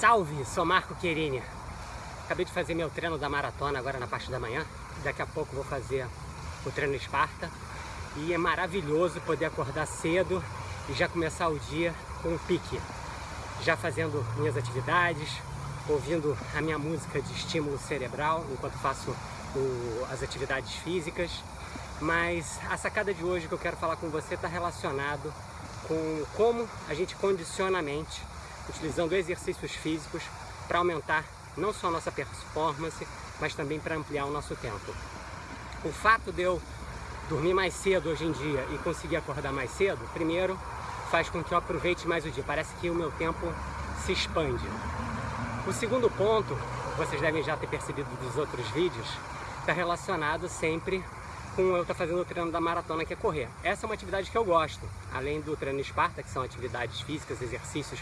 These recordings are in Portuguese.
Salve, sou Marco Querini. Acabei de fazer meu treino da maratona agora na parte da manhã. Daqui a pouco vou fazer o treino Esparta. E é maravilhoso poder acordar cedo e já começar o dia com um pique. Já fazendo minhas atividades, ouvindo a minha música de estímulo cerebral enquanto faço o, as atividades físicas. Mas a sacada de hoje que eu quero falar com você está relacionado com como a gente condiciona a mente utilizando exercícios físicos para aumentar não só a nossa performance, mas também para ampliar o nosso tempo. O fato de eu dormir mais cedo hoje em dia e conseguir acordar mais cedo, primeiro, faz com que eu aproveite mais o dia. Parece que o meu tempo se expande. O segundo ponto, vocês devem já ter percebido dos outros vídeos, está relacionado sempre com eu estar tá fazendo o treino da maratona, que é correr. Essa é uma atividade que eu gosto, além do treino Esparta, que são atividades físicas, exercícios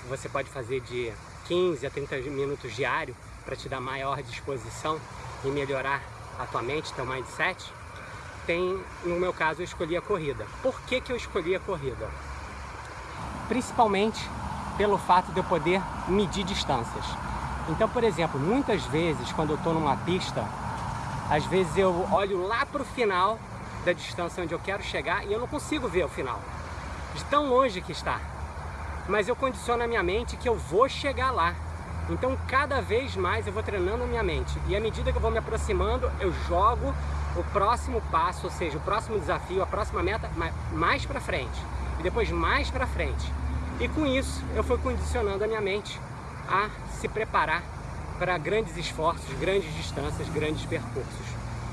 que você pode fazer de 15 a 30 minutos diário para te dar maior disposição e melhorar a tua mente, teu mindset, tem, no meu caso, eu escolhi a corrida. Por que, que eu escolhi a corrida? Principalmente pelo fato de eu poder medir distâncias. Então, por exemplo, muitas vezes quando eu estou numa pista, às vezes eu olho lá para o final da distância onde eu quero chegar e eu não consigo ver o final, de tão longe que está mas eu condiciono a minha mente que eu vou chegar lá. Então cada vez mais eu vou treinando a minha mente e à medida que eu vou me aproximando, eu jogo o próximo passo, ou seja, o próximo desafio, a próxima meta mais para frente e depois mais para frente. E com isso eu fui condicionando a minha mente a se preparar para grandes esforços, grandes distâncias, grandes percursos.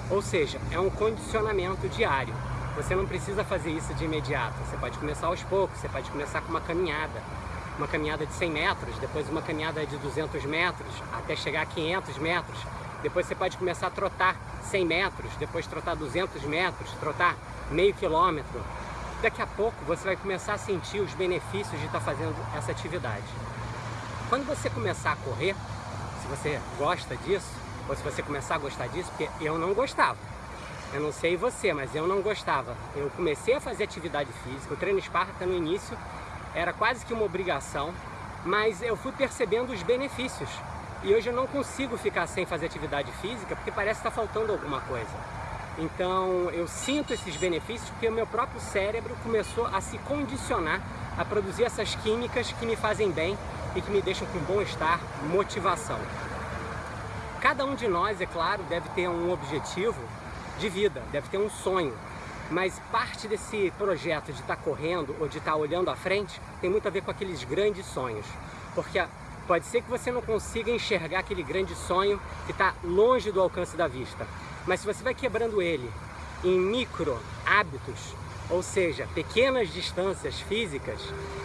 Ou seja, é um condicionamento diário. Você não precisa fazer isso de imediato, você pode começar aos poucos, você pode começar com uma caminhada, uma caminhada de 100 metros, depois uma caminhada de 200 metros, até chegar a 500 metros, depois você pode começar a trotar 100 metros, depois trotar 200 metros, trotar meio quilômetro. Daqui a pouco você vai começar a sentir os benefícios de estar fazendo essa atividade. Quando você começar a correr, se você gosta disso, ou se você começar a gostar disso, porque eu não gostava, eu não sei você, mas eu não gostava. Eu comecei a fazer atividade física, o treino Esparta no início era quase que uma obrigação, mas eu fui percebendo os benefícios. E hoje eu não consigo ficar sem fazer atividade física porque parece que está faltando alguma coisa. Então eu sinto esses benefícios porque o meu próprio cérebro começou a se condicionar a produzir essas químicas que me fazem bem e que me deixam com bom-estar, motivação. Cada um de nós, é claro, deve ter um objetivo de vida, deve ter um sonho. Mas parte desse projeto de estar tá correndo ou de estar tá olhando à frente tem muito a ver com aqueles grandes sonhos. Porque pode ser que você não consiga enxergar aquele grande sonho que está longe do alcance da vista. Mas se você vai quebrando ele em micro hábitos, ou seja, pequenas distâncias físicas,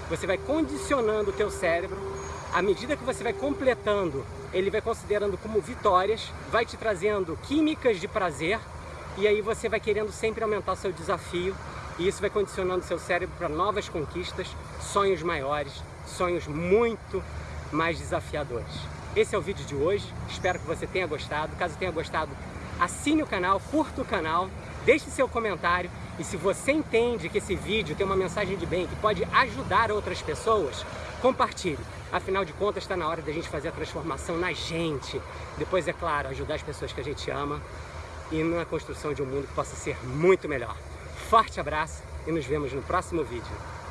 você vai condicionando o teu cérebro, à medida que você vai completando, ele vai considerando como vitórias, vai te trazendo químicas de prazer e aí você vai querendo sempre aumentar seu desafio e isso vai condicionando seu cérebro para novas conquistas, sonhos maiores, sonhos muito mais desafiadores. Esse é o vídeo de hoje, espero que você tenha gostado. Caso tenha gostado, assine o canal, curta o canal, deixe seu comentário e se você entende que esse vídeo tem uma mensagem de bem que pode ajudar outras pessoas, compartilhe. Afinal de contas, está na hora da gente fazer a transformação na gente. Depois, é claro, ajudar as pessoas que a gente ama e na construção de um mundo que possa ser muito melhor. Forte abraço e nos vemos no próximo vídeo.